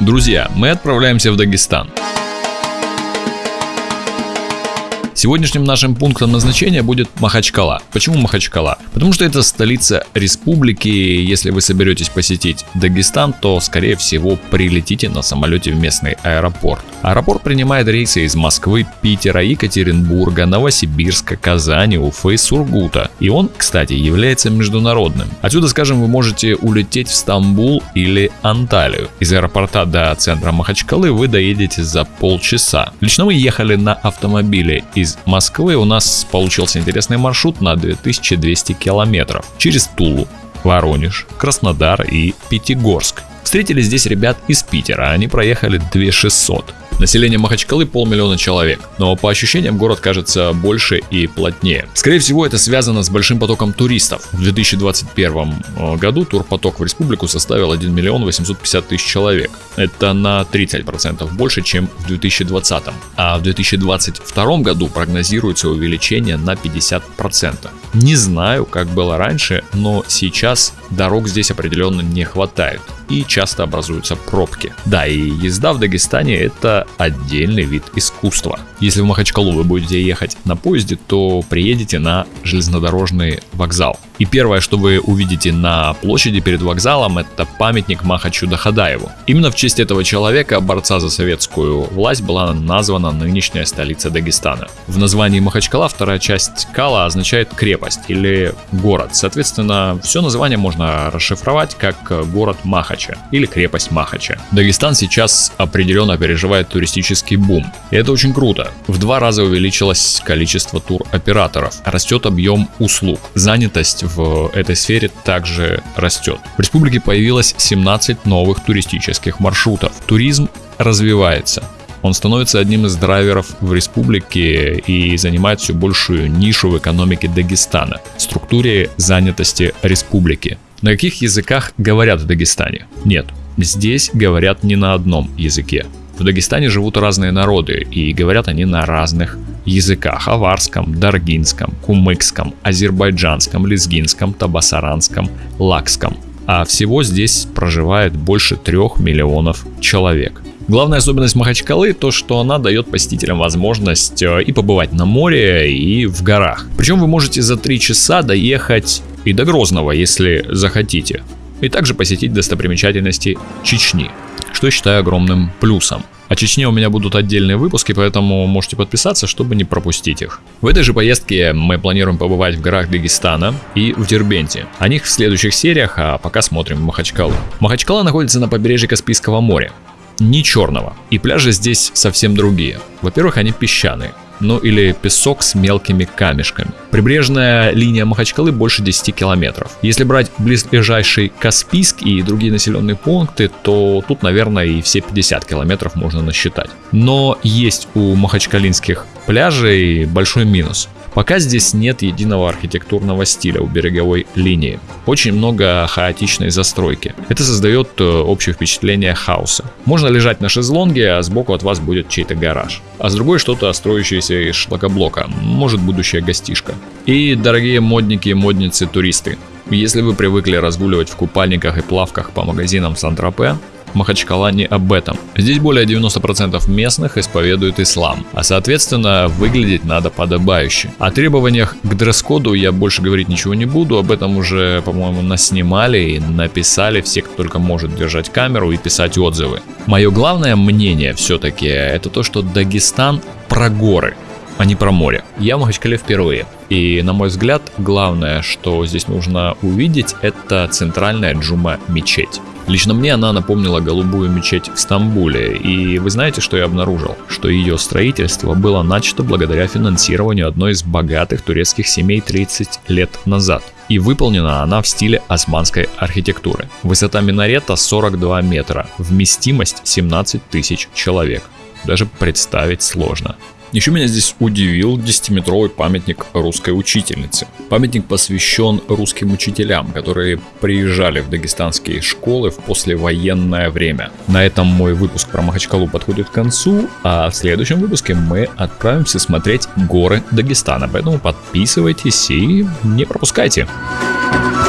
Друзья, мы отправляемся в Дагестан. Сегодняшним нашим пунктом назначения будет Махачкала. Почему Махачкала? Потому что это столица республики. Если вы соберетесь посетить Дагестан, то скорее всего прилетите на самолете в местный аэропорт. Аэропорт принимает рейсы из Москвы, Питера, Екатеринбурга, Новосибирска, Казани, Уфы, Сургута. И он, кстати, является международным. Отсюда, скажем, вы можете улететь в Стамбул или Анталию. Из аэропорта до центра Махачкалы вы доедете за полчаса. Лично мы ехали на автомобиле из из Москвы у нас получился интересный маршрут на 2200 километров через Тулу, Воронеж, Краснодар и Пятигорск. Встретили здесь ребят из Питера, они проехали 2600. Население Махачкалы полмиллиона человек, но по ощущениям город кажется больше и плотнее. Скорее всего это связано с большим потоком туристов. В 2021 э, году турпоток в республику составил 1 миллион 850 тысяч человек. Это на 30% больше, чем в 2020. А в 2022 году прогнозируется увеличение на 50%. Не знаю, как было раньше, но сейчас дорог здесь определенно не хватает и часто образуются пробки. Да, и езда в Дагестане это отдельный вид искусства. Если в Махачкалу вы будете ехать на поезде, то приедете на железнодорожный вокзал. И первое, что вы увидите на площади перед вокзалом, это памятник Махачу Дахадаеву. Именно в честь этого человека, борца за советскую власть, была названа нынешняя столица Дагестана. В названии Махачкала вторая часть Кала означает крепость или город. Соответственно, все название можно расшифровать как город Махача или крепость Махача. Дагестан сейчас определенно переживает туристический бум. И это очень круто. В два раза увеличилось количество туроператоров, растет объем услуг, занятость в этой сфере также растет. В республике появилось 17 новых туристических маршрутов. Туризм развивается. Он становится одним из драйверов в республике и занимает все большую нишу в экономике Дагестана, структуре занятости республики. На каких языках говорят в Дагестане? Нет, здесь говорят не на одном языке. В Дагестане живут разные народы, и говорят они на разных языках – аварском, даргинском, кумыкском, азербайджанском, лезгинском, табасаранском, лакском. А всего здесь проживает больше трех миллионов человек. Главная особенность Махачкалы то, что она дает посетителям возможность э, и побывать на море, и в горах. Причем вы можете за 3 часа доехать и до Грозного, если захотите. И также посетить достопримечательности Чечни что я считаю огромным плюсом. О Чечне у меня будут отдельные выпуски, поэтому можете подписаться, чтобы не пропустить их. В этой же поездке мы планируем побывать в горах Дагестана и в Дербенте. О них в следующих сериях, а пока смотрим Махачкалу. Махачкала находится на побережье Каспийского моря. Не черного. И пляжи здесь совсем другие. Во-первых, они песчаные ну или песок с мелкими камешками. Прибрежная линия Махачкалы больше 10 километров. Если брать близлежащий Каспийск и другие населенные пункты, то тут, наверное, и все 50 километров можно насчитать. Но есть у махачкалинских пляжей большой минус. Пока здесь нет единого архитектурного стиля у береговой линии. Очень много хаотичной застройки. Это создает э, общее впечатление хаоса. Можно лежать на шезлонге, а сбоку от вас будет чей-то гараж. А с другой что-то строящееся из шлакоблока. Может будущая гостишка. И дорогие модники модницы туристы. Если вы привыкли разгуливать в купальниках и плавках по магазинам Сан-Тропе, Махачкала не об этом. Здесь более 90% местных исповедуют ислам, а соответственно выглядеть надо подобающе. О требованиях к дресс-коду я больше говорить ничего не буду, об этом уже, по-моему, наснимали и написали все, кто только может держать камеру и писать отзывы. Мое главное мнение все-таки это то, что Дагестан про горы а не про море. Я в Махачкале впервые. И, на мой взгляд, главное, что здесь нужно увидеть, это центральная джума мечеть. Лично мне она напомнила голубую мечеть в Стамбуле, и вы знаете, что я обнаружил? Что ее строительство было начато благодаря финансированию одной из богатых турецких семей 30 лет назад. И выполнена она в стиле османской архитектуры. Высота минарета 42 метра, вместимость 17 тысяч человек. Даже представить сложно. Еще меня здесь удивил 10-метровый памятник русской учительницы. Памятник посвящен русским учителям, которые приезжали в дагестанские школы в послевоенное время. На этом мой выпуск про Махачкалу подходит к концу, а в следующем выпуске мы отправимся смотреть горы Дагестана. Поэтому подписывайтесь и не пропускайте. Thank